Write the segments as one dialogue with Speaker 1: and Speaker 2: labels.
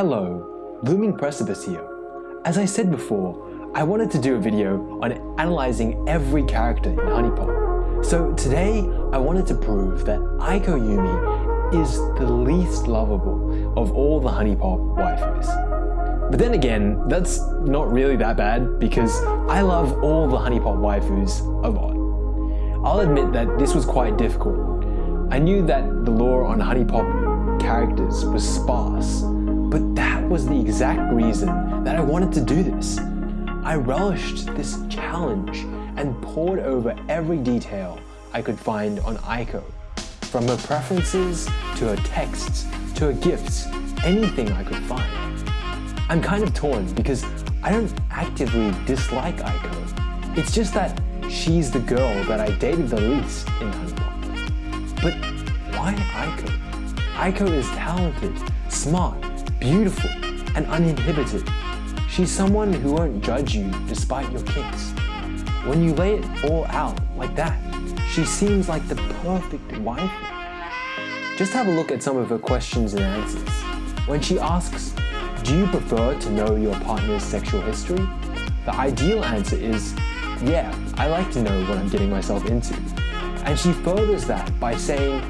Speaker 1: Hello, Looming Precipice here. As I said before, I wanted to do a video on analyzing every character in HuniePop. So today, I wanted to prove that Aiko Yumi is the least lovable of all the HuniePop waifus. But then again, that's not really that bad because I love all the HuniePop waifus a lot. I'll admit that this was quite difficult. I knew that the lore on HuniePop characters was sparse, but that was the exact reason that I wanted to do this. I relished this challenge and pored over every detail I could find on Aiko. From her preferences, to her texts, to her gifts, anything I could find. I'm kind of torn because I don't actively dislike Aiko. It's just that she's the girl that I dated the least in HuniePop. But why Aiko? Aiko is talented, smart, beautiful, and uninhibited. She's someone who won't judge you despite your kinks. When you lay it all out like that, she seems like the perfect wife. Just have a look at some of her questions and answers. When she asks, do you prefer to know your partner's sexual history? The ideal answer is, yeah, I like to know what I'm getting myself into. And she furthers that by saying,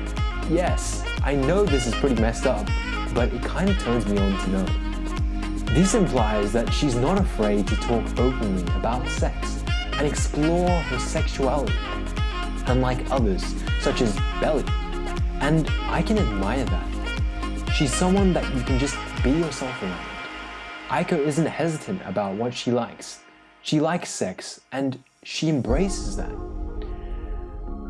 Speaker 1: yes, I know this is pretty messed up, but it kind of turns me on to know. This implies that she's not afraid to talk openly about sex and explore her sexuality, unlike others, such as Beli. And I can admire that. She's someone that you can just be yourself around. Aiko isn't hesitant about what she likes. She likes sex and she embraces that.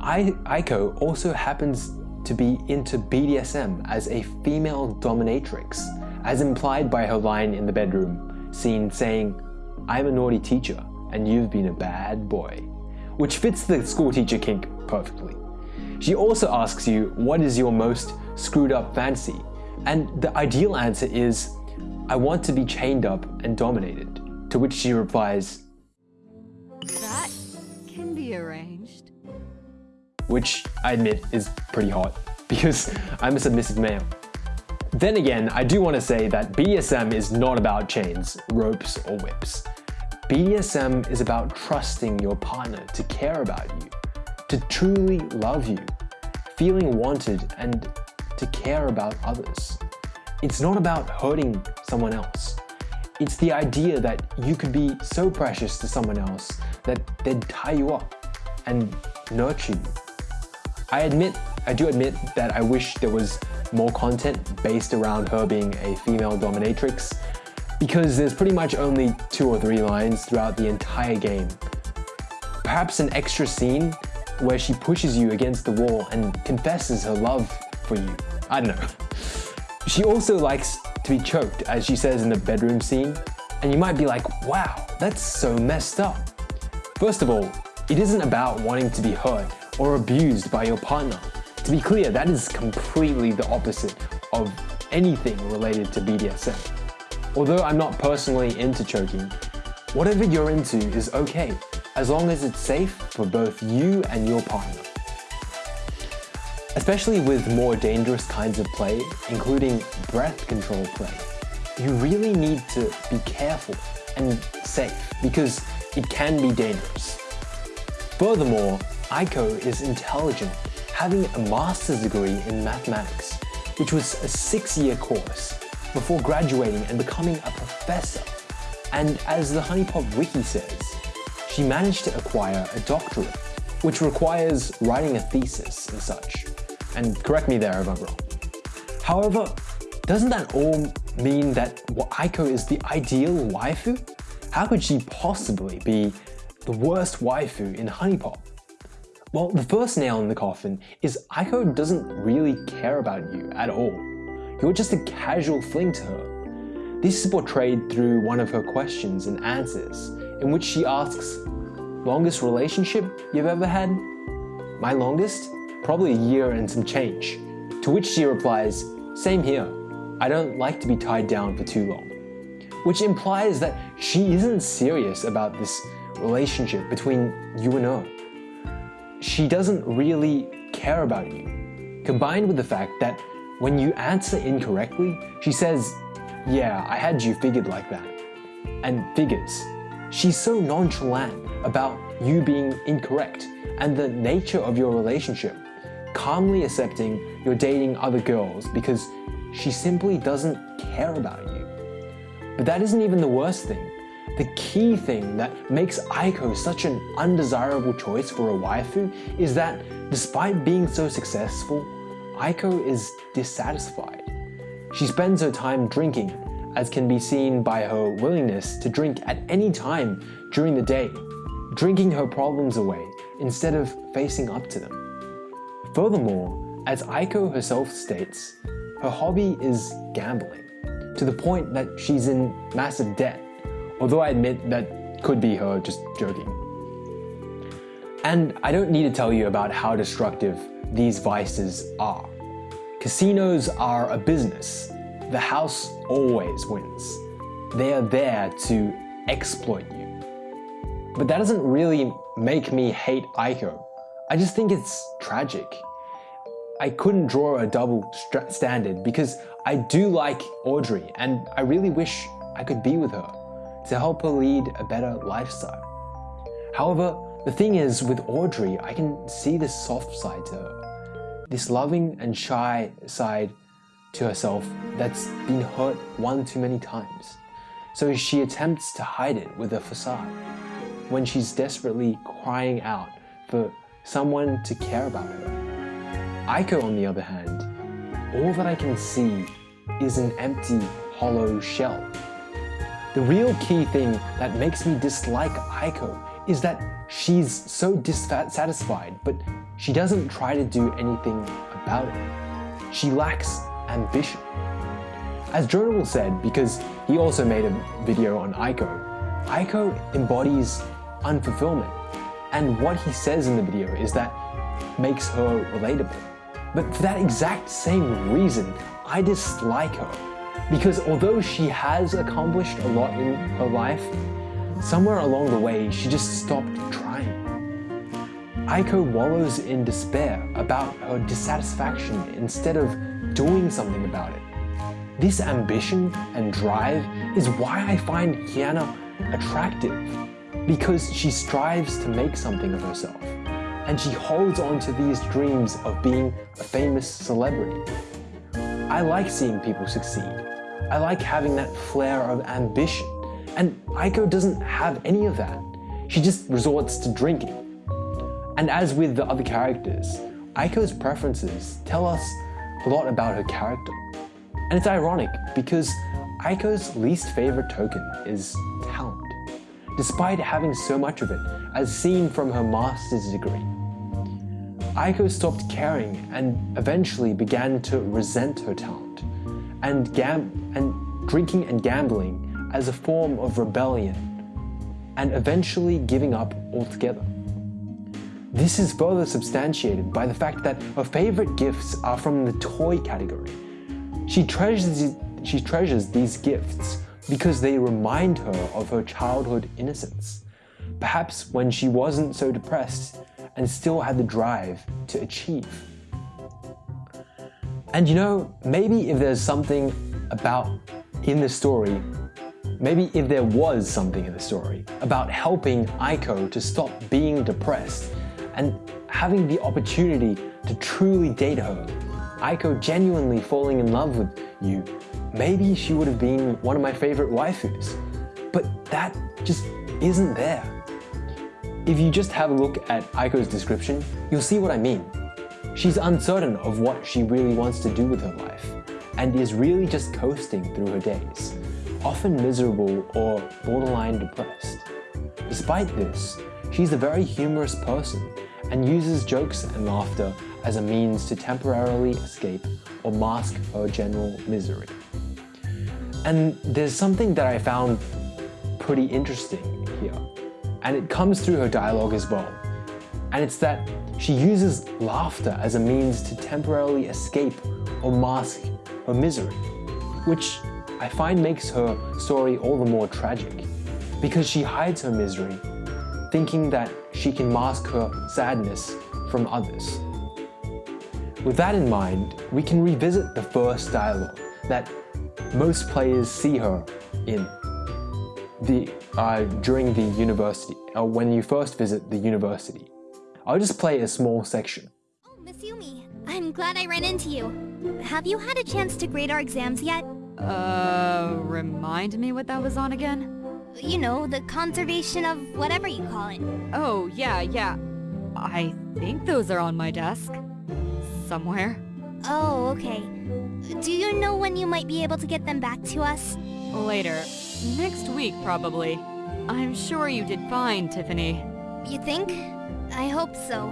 Speaker 1: I, Aiko also happens to be into BDSM as a female dominatrix as implied by her line in the bedroom scene saying, I'm a naughty teacher and you've been a bad boy, which fits the school teacher kink perfectly. She also asks you, what is your most screwed up fantasy? And the ideal answer is, I want to be chained up and dominated. To which she replies,
Speaker 2: That can be arranged.
Speaker 1: Which I admit is pretty hot because I'm a submissive male. Then again, I do want to say that BDSM is not about chains, ropes, or whips. BDSM is about trusting your partner to care about you, to truly love you, feeling wanted, and to care about others. It's not about hurting someone else. It's the idea that you could be so precious to someone else that they'd tie you up and nurture you. I admit, I do admit that I wish there was more content based around her being a female dominatrix because there's pretty much only two or three lines throughout the entire game. Perhaps an extra scene where she pushes you against the wall and confesses her love for you. I don't know. She also likes to be choked as she says in the bedroom scene and you might be like, wow, that's so messed up. First of all, it isn't about wanting to be hurt or abused by your partner. To be clear, that is completely the opposite of anything related to BDSM. Although I'm not personally into choking, whatever you're into is okay, as long as it's safe for both you and your partner. Especially with more dangerous kinds of play, including breath control play, you really need to be careful and safe because it can be dangerous. Furthermore, Aiko is intelligent having a master's degree in mathematics, which was a six-year course, before graduating and becoming a professor. And as the HuniePop wiki says, she managed to acquire a doctorate, which requires writing a thesis and such. And correct me there if I'm wrong. However, doesn't that all mean that Aiko is the ideal waifu? How could she possibly be the worst waifu in HuniePop? Well, the first nail in the coffin is Aiko doesn't really care about you at all. You're just a casual fling to her. This is portrayed through one of her questions and answers, in which she asks, longest relationship you've ever had? My longest? Probably a year and some change. To which she replies, same here. I don't like to be tied down for too long. Which implies that she isn't serious about this relationship between you and her she doesn't really care about you. Combined with the fact that when you answer incorrectly, she says, yeah, I had you figured like that. And figures. She's so nonchalant about you being incorrect and the nature of your relationship, calmly accepting you're dating other girls because she simply doesn't care about you. But that isn't even the worst thing. The key thing that makes Aiko such an undesirable choice for a waifu is that despite being so successful, Aiko is dissatisfied. She spends her time drinking, as can be seen by her willingness to drink at any time during the day, drinking her problems away instead of facing up to them. Furthermore, as Aiko herself states, her hobby is gambling, to the point that she's in massive debt, although I admit that could be her just joking. And I don't need to tell you about how destructive these vices are. Casinos are a business. The house always wins. They are there to exploit you. But that doesn't really make me hate Aiko. I just think it's tragic. I couldn't draw a double standard because I do like Audrey and I really wish I could be with her to help her lead a better lifestyle. However, the thing is with Audrey, I can see this soft side to her. This loving and shy side to herself that's been hurt one too many times. So she attempts to hide it with a facade when she's desperately crying out for someone to care about her. Aiko, on the other hand, all that I can see is an empty, hollow shell. The real key thing that makes me dislike Aiko is that she's so dissatisfied, but she doesn't try to do anything about it. She lacks ambition. As Jonable said, because he also made a video on Aiko, Aiko embodies unfulfillment. And what he says in the video is that makes her relatable. But for that exact same reason, I dislike her. Because although she has accomplished a lot in her life, somewhere along the way she just stopped trying. Aiko wallows in despair about her dissatisfaction instead of doing something about it. This ambition and drive is why I find Hina attractive because she strives to make something of herself and she holds on to these dreams of being a famous celebrity. I like seeing people succeed. I like having that flair of ambition. And Aiko doesn't have any of that. She just resorts to drinking. And as with the other characters, Aiko's preferences tell us a lot about her character. And it's ironic because Aiko's least favorite token is talent despite having so much of it, as seen from her master's degree. Aiko stopped caring and eventually began to resent her talent, and, gam and drinking and gambling as a form of rebellion, and eventually giving up altogether. This is further substantiated by the fact that her favorite gifts are from the toy category. She treasures, she treasures these gifts because they remind her of her childhood innocence, perhaps when she wasn't so depressed and still had the drive to achieve. And you know, maybe if there's something about in the story, maybe if there was something in the story about helping Aiko to stop being depressed and having the opportunity to truly date her, Aiko genuinely falling in love with you maybe she would have been one of my favorite waifus. But that just isn't there. If you just have a look at Aiko's description, you'll see what I mean. She's uncertain of what she really wants to do with her life, and is really just coasting through her days, often miserable or borderline depressed. Despite this, she's a very humorous person and uses jokes and laughter as a means to temporarily escape or mask her general misery. And there's something that I found pretty interesting here, and it comes through her dialogue as well. And it's that she uses laughter as a means to temporarily escape or mask her misery, which I find makes her story all the more tragic, because she hides her misery, thinking that she can mask her sadness from others. With that in mind, we can revisit the first dialogue that most players see her in the uh, during the university, or uh, when you first visit the university. I'll just play a small section.
Speaker 3: Oh, Miss Yumi, I'm glad I ran into you. Have you had a chance to grade our exams yet?
Speaker 2: Uh, remind me what that was on again?
Speaker 3: You know, the conservation of whatever you call it.
Speaker 2: Oh, yeah, yeah. I think those are on my desk. Somewhere.
Speaker 3: Oh, okay. Do you know when you might be able to get them back to us?
Speaker 2: Later. Next week, probably. I'm sure you did fine, Tiffany.
Speaker 3: You think? I hope so.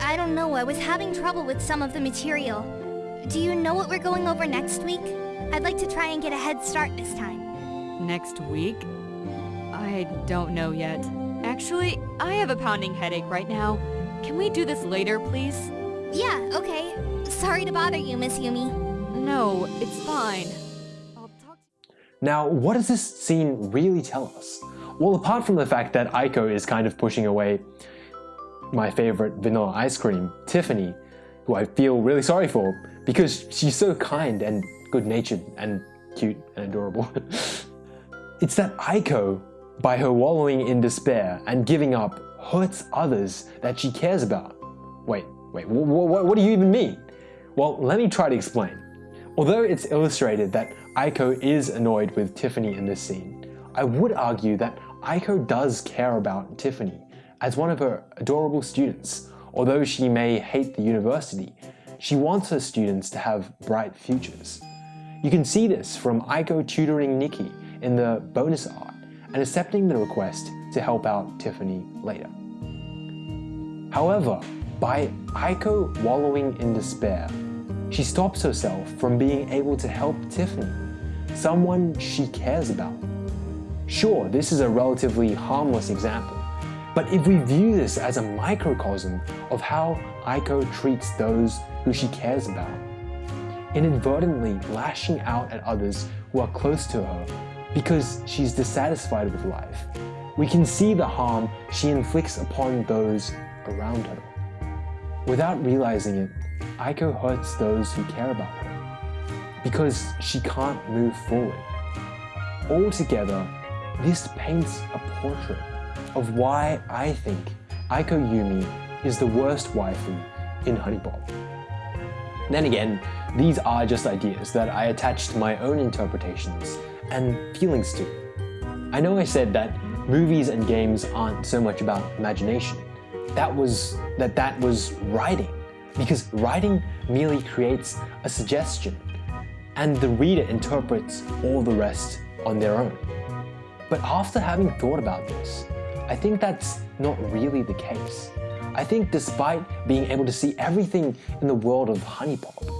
Speaker 3: I don't know, I was having trouble with some of the material. Do you know what we're going over next week? I'd like to try and get a head start this time.
Speaker 2: Next week? I don't know yet. Actually, I have a pounding headache right now. Can we do this later, please?
Speaker 3: Yeah, okay. Sorry to bother you, Miss Yumi.
Speaker 2: No, it's fine.
Speaker 1: Now, what does this scene really tell us? Well, apart from the fact that Aiko is kind of pushing away my favorite vanilla ice cream, Tiffany, who I feel really sorry for because she's so kind and good-natured and cute and adorable. it's that Aiko, by her wallowing in despair and giving up, hurts others that she cares about. Wait, wait, what, what do you even mean? Well, let me try to explain. Although it's illustrated that Aiko is annoyed with Tiffany in this scene, I would argue that Aiko does care about Tiffany as one of her adorable students. Although she may hate the university, she wants her students to have bright futures. You can see this from Aiko tutoring Nikki in the bonus art and accepting the request to help out Tiffany later. However, by Aiko wallowing in despair, she stops herself from being able to help Tiffany, someone she cares about. Sure, this is a relatively harmless example, but if we view this as a microcosm of how Aiko treats those who she cares about, inadvertently lashing out at others who are close to her because she's dissatisfied with life. We can see the harm she inflicts upon those around her. Without realizing it, Aiko hurts those who care about her because she can't move forward. Altogether, this paints a portrait of why I think Aiko Yumi is the worst waifu in HuniePop. Then again, these are just ideas that I attach to my own interpretations and feelings to. I know I said that movies and games aren't so much about imagination. That was that that was writing, because writing merely creates a suggestion, and the reader interprets all the rest on their own. But after having thought about this, I think that's not really the case. I think despite being able to see everything in the world of HuniePop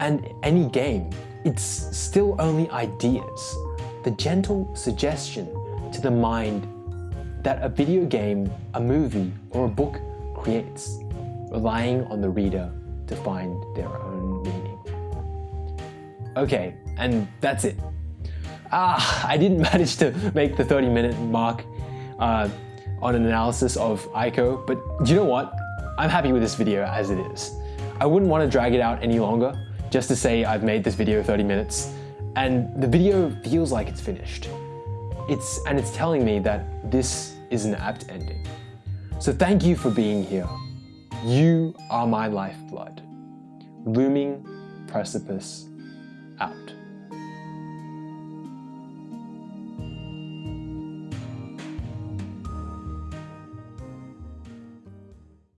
Speaker 1: and any game, it's still only ideas, the gentle suggestion to the mind that a video game, a movie, or a book creates, relying on the reader to find their own meaning. Okay, and that's it. Ah, I didn't manage to make the 30 minute mark uh, on an analysis of Aiko, but you know what? I'm happy with this video as it is. I wouldn't want to drag it out any longer just to say I've made this video 30 minutes and the video feels like it's finished. It's, and it's telling me that this is an apt ending. So thank you for being here. You are my lifeblood. Looming Precipice out.